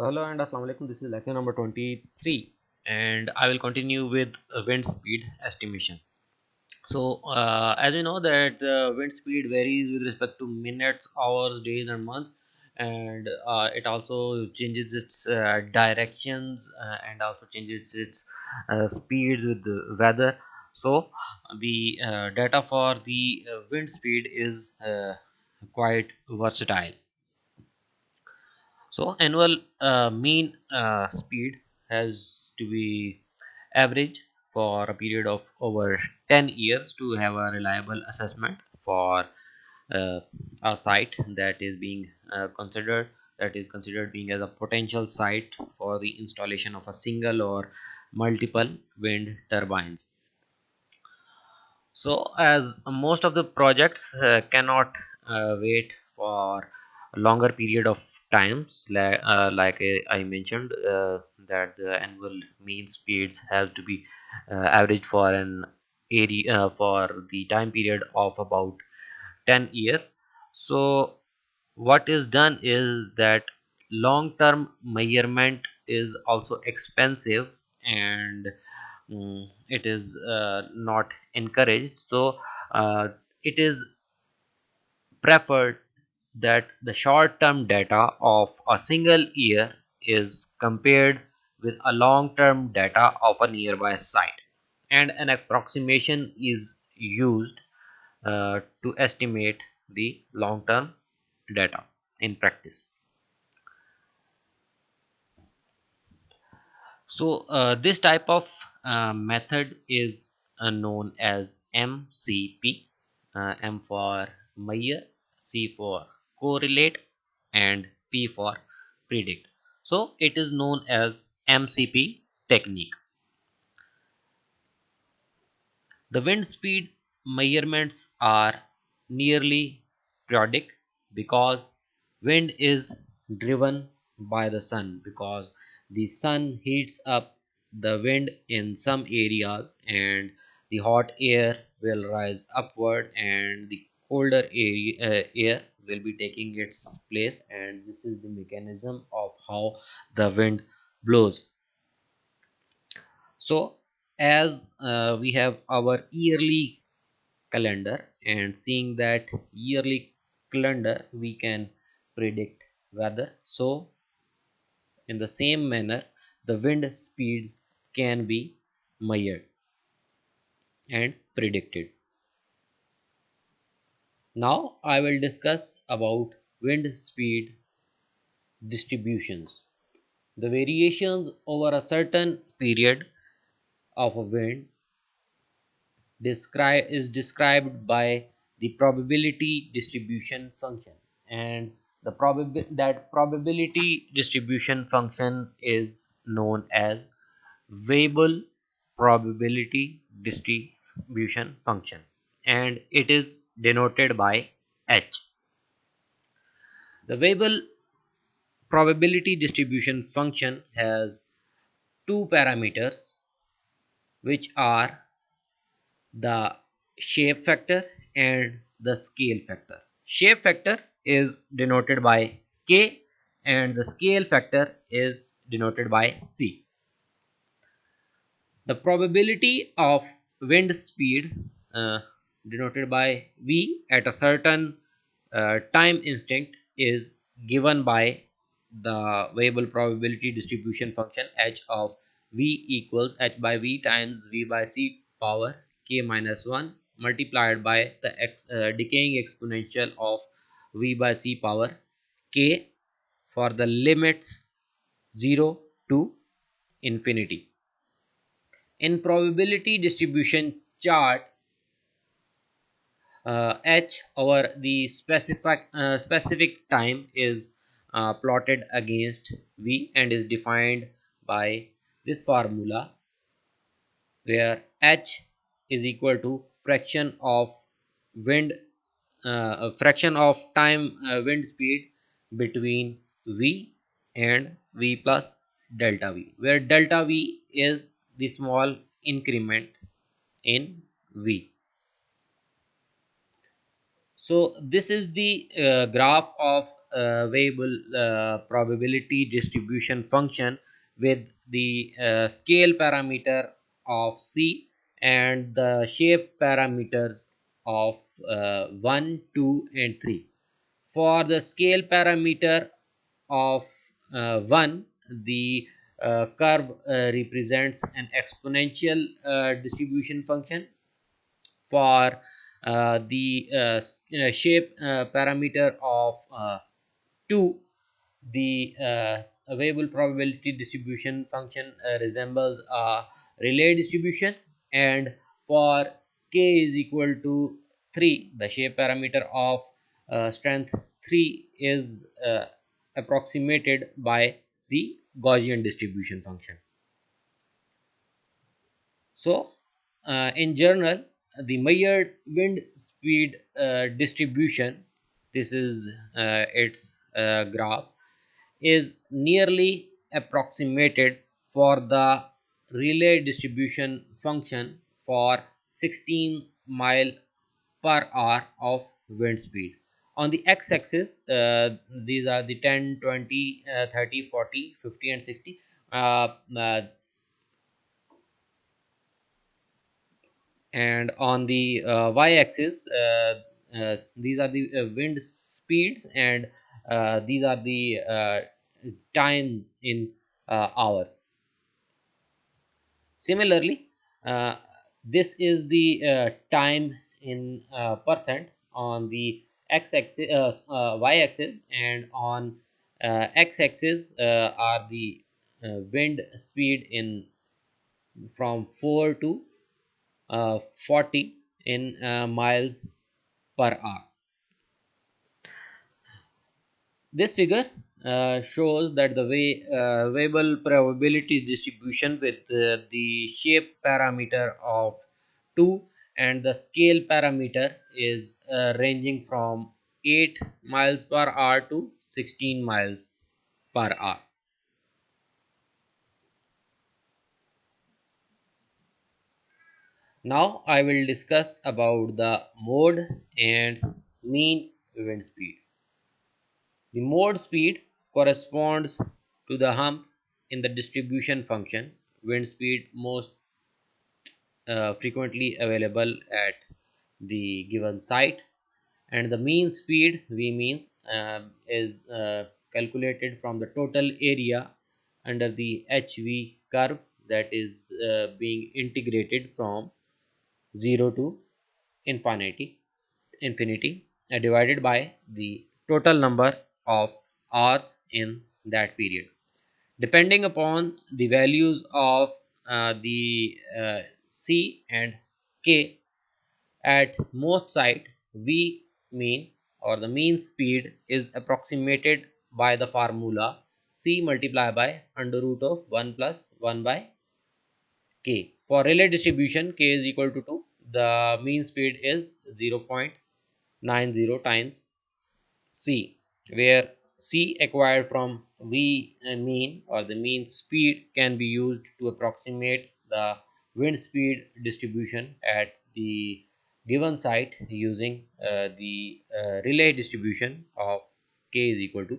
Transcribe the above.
So hello and assalamu alaikum this is lecture number 23 and I will continue with wind speed estimation. So uh, as we know that wind speed varies with respect to minutes, hours, days and months and uh, it also changes its uh, directions uh, and also changes its uh, speeds with the weather. So the uh, data for the wind speed is quite versatile so annual uh, mean uh, speed has to be average for a period of over 10 years to have a reliable assessment for uh, a site that is being uh, considered that is considered being as a potential site for the installation of a single or multiple wind turbines. So as most of the projects uh, cannot uh, wait for longer period of times like, uh, like I mentioned uh, that the annual mean speeds have to be uh, average for an area uh, for the time period of about 10 years. So what is done is that long term measurement is also expensive and um, it is uh, not encouraged. So uh, it is preferred that the short-term data of a single year is compared with a long-term data of a nearby site and an approximation is used uh, to estimate the long-term data in practice. So uh, this type of uh, method is uh, known as MCP, uh, M for measure, C for correlate and P for predict. So it is known as MCP technique. The wind speed measurements are nearly periodic because wind is driven by the sun because the sun heats up the wind in some areas and the hot air will rise upward and the colder air, uh, air will be taking its place and this is the mechanism of how the wind blows. So as uh, we have our yearly calendar and seeing that yearly calendar we can predict weather. So in the same manner the wind speeds can be measured and predicted now I will discuss about wind speed distributions. The variations over a certain period of a wind describe is described by the probability distribution function and the probab that probability distribution function is known as Weibull probability distribution function and it is denoted by H. The Weibull probability distribution function has two parameters which are the shape factor and the scale factor. Shape factor is denoted by K and the scale factor is denoted by C. The probability of wind speed uh, denoted by v at a certain uh, time instant is given by the Weibull probability distribution function h of v equals h by v times v by c power k minus 1 multiplied by the ex, uh, decaying exponential of v by c power k for the limits 0 to infinity. In probability distribution chart uh, h over the specific uh, specific time is uh, plotted against v and is defined by this formula where h is equal to fraction of wind uh, fraction of time uh, wind speed between v and v plus delta v where delta v is the small increment in v so this is the uh, graph of uh, Weibull uh, probability distribution function with the uh, scale parameter of c and the shape parameters of uh, 1 2 and 3 for the scale parameter of uh, 1 the curve represents an exponential distribution function. For the uh, shape parameter of 2 the Weibull probability distribution function resembles a Rayleigh distribution and for k is equal to 3 the shape parameter of uh, strength 3 is uh, approximated by the Gaussian distribution function. So, uh, in general, the measured wind speed uh, distribution, this is uh, its uh, graph, is nearly approximated for the Rayleigh distribution function for 16 mile per hour of wind speed. On the x-axis uh, these are the 10 20 uh, 30 40 50 and 60 uh, uh, and on the uh, y-axis uh, these are the wind speeds and these are the times in hours. Similarly this is the time in percent on the x-axis uh, uh, y-axis and on uh, x-axis are the wind speed in from 4 to 40 in miles per hour this figure uh, shows that the way uh, probability distribution with uh, the shape parameter of 2 and the scale parameter is uh, ranging from 8 miles per hour to 16 miles per hour. Now I will discuss about the mode and mean wind speed. The mode speed corresponds to the hump in the distribution function wind speed most uh, frequently available at the given site and the mean speed v means uh, is uh, calculated from the total area under the hv curve that is uh, being integrated from 0 to infinity infinity uh, divided by the total number of hours in that period. Depending upon the values of uh, the C and K at most site V mean or the mean speed is approximated by the formula C multiplied by under root of 1 plus 1 by K. For Rayleigh distribution K is equal to 2 the mean speed is 0.90 times C where C acquired from V mean or the mean speed can be used to approximate the wind speed distribution at the given site using uh, the uh, distribution of k is equal to